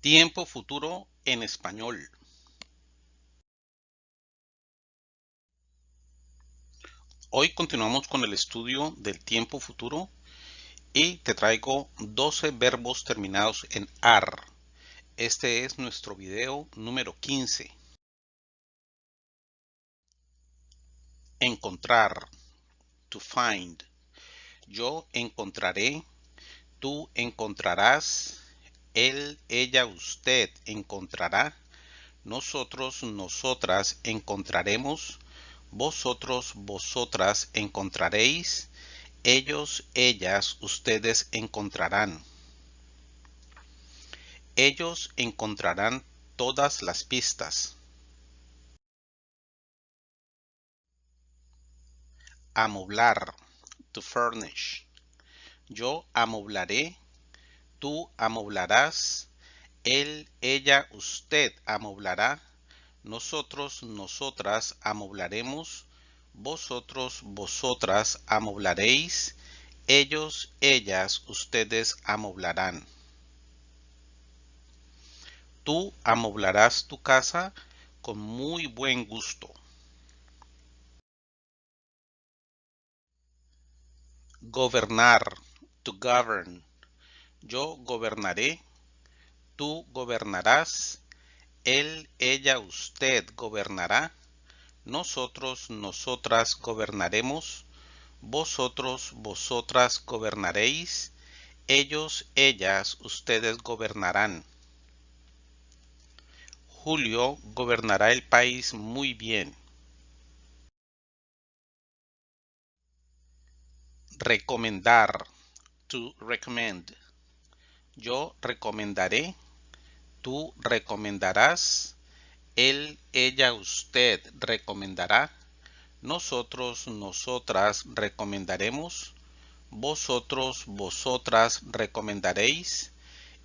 Tiempo futuro en español. Hoy continuamos con el estudio del tiempo futuro y te traigo 12 verbos terminados en AR. Este es nuestro video número 15. Encontrar. To find. Yo encontraré. Tú encontrarás él, ella, usted encontrará, nosotros, nosotras encontraremos, vosotros, vosotras encontraréis, ellos, ellas, ustedes encontrarán. Ellos encontrarán todas las pistas. Amoblar, to furnish. Yo amoblaré, tú amoblarás, él, ella, usted amoblará, nosotros, nosotras amoblaremos, vosotros, vosotras amoblaréis, ellos, ellas, ustedes amoblarán. Tú amoblarás tu casa con muy buen gusto. Gobernar, to govern yo gobernaré, tú gobernarás, él, ella, usted gobernará, nosotros, nosotras gobernaremos, vosotros, vosotras gobernaréis, ellos, ellas, ustedes gobernarán. Julio gobernará el país muy bien. Recomendar. To recommend. Yo recomendaré, tú recomendarás, él, ella, usted recomendará, nosotros, nosotras recomendaremos, vosotros, vosotras recomendaréis,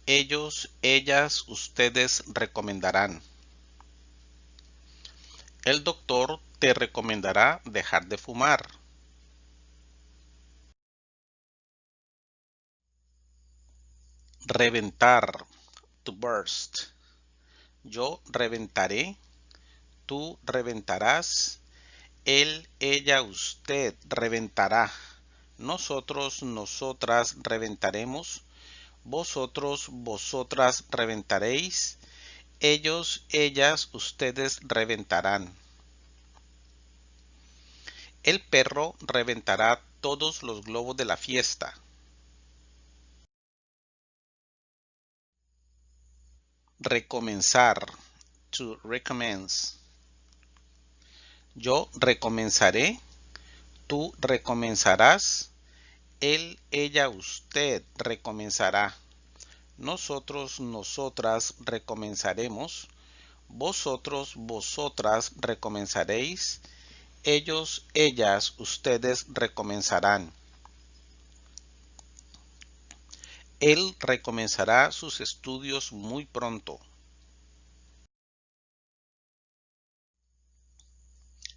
ellos, ellas, ustedes recomendarán. El doctor te recomendará dejar de fumar. Reventar. To burst. Yo reventaré. Tú reventarás. Él, ella, usted reventará. Nosotros, nosotras reventaremos. Vosotros, vosotras reventaréis. Ellos, ellas, ustedes reventarán. El perro reventará todos los globos de la fiesta. Recomenzar. To recommence. Yo recomenzaré. Tú recomenzarás. Él, ella, usted recomenzará. Nosotros, nosotras recomenzaremos. Vosotros, vosotras recomenzaréis. Ellos, ellas, ustedes recomenzarán. Él recomenzará sus estudios muy pronto.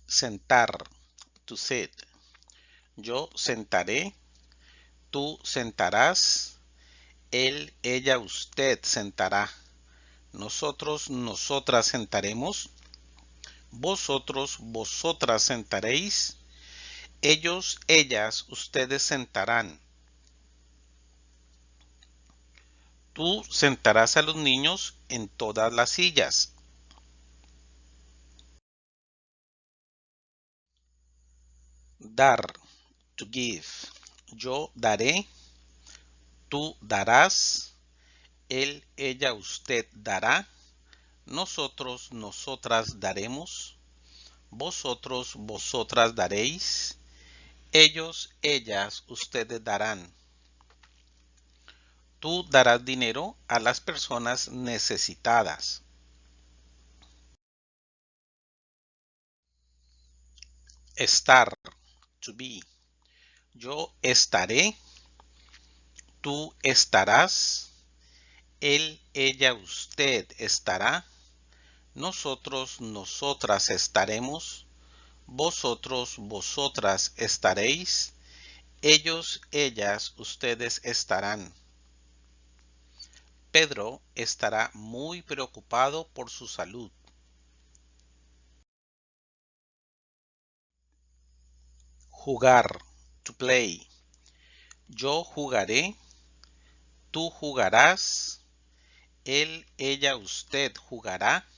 Sentar. To sit. Yo sentaré. Tú sentarás. Él, ella, usted sentará. Nosotros, nosotras sentaremos. Vosotros, vosotras sentaréis. Ellos, ellas, ustedes sentarán Tú sentarás a los niños en todas las sillas. Dar, to give. Yo daré, tú darás, él, ella, usted dará, nosotros, nosotras daremos, vosotros, vosotras daréis, ellos, ellas, ustedes darán. Tú darás dinero a las personas necesitadas. Estar. To be. Yo estaré. Tú estarás. Él, ella, usted estará. Nosotros, nosotras estaremos. Vosotros, vosotras estaréis. Ellos, ellas, ustedes estarán. Pedro estará muy preocupado por su salud. Jugar. To play. Yo jugaré. Tú jugarás. Él, ella, usted jugará.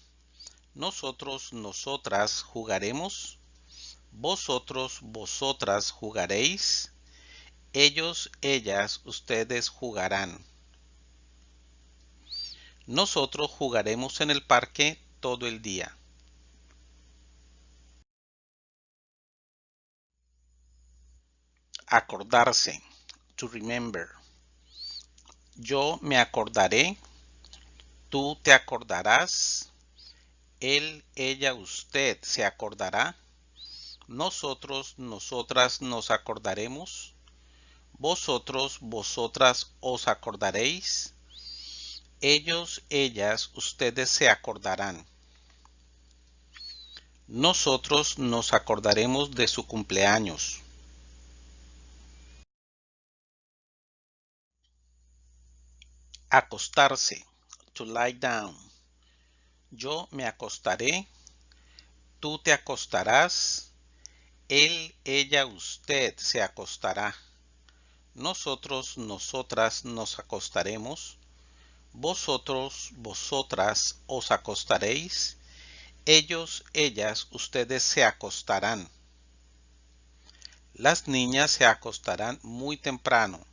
Nosotros, nosotras jugaremos. Vosotros, vosotras jugaréis. Ellos, ellas, ustedes jugarán. Nosotros jugaremos en el parque todo el día. Acordarse. To remember. Yo me acordaré. Tú te acordarás. Él, ella, usted se acordará. Nosotros, nosotras nos acordaremos. Vosotros, vosotras os acordaréis. Ellos, ellas, ustedes se acordarán. Nosotros nos acordaremos de su cumpleaños. Acostarse. To lie down. Yo me acostaré. Tú te acostarás. Él, ella, usted se acostará. Nosotros, nosotras nos acostaremos. Vosotros, vosotras os acostaréis. Ellos, ellas, ustedes se acostarán. Las niñas se acostarán muy temprano.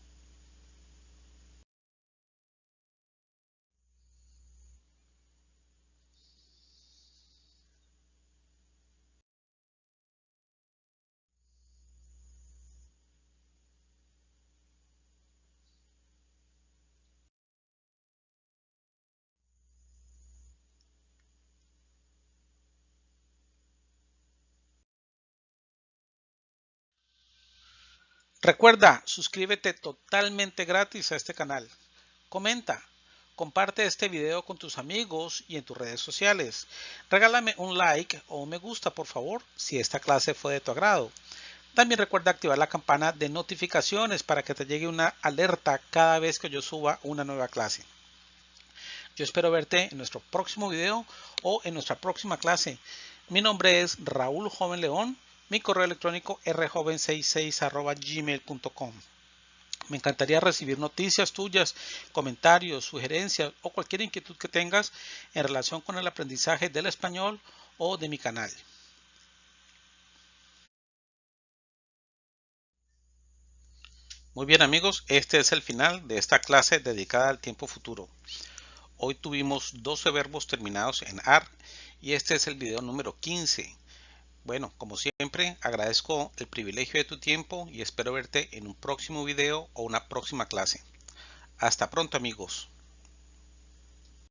Recuerda, suscríbete totalmente gratis a este canal. Comenta, comparte este video con tus amigos y en tus redes sociales. Regálame un like o un me gusta, por favor, si esta clase fue de tu agrado. También recuerda activar la campana de notificaciones para que te llegue una alerta cada vez que yo suba una nueva clase. Yo espero verte en nuestro próximo video o en nuestra próxima clase. Mi nombre es Raúl Joven León mi correo electrónico rjoven66 gmail.com. Me encantaría recibir noticias tuyas, comentarios, sugerencias o cualquier inquietud que tengas en relación con el aprendizaje del español o de mi canal. Muy bien amigos, este es el final de esta clase dedicada al tiempo futuro. Hoy tuvimos 12 verbos terminados en AR y este es el video número 15. Bueno, como siempre, agradezco el privilegio de tu tiempo y espero verte en un próximo video o una próxima clase. Hasta pronto amigos.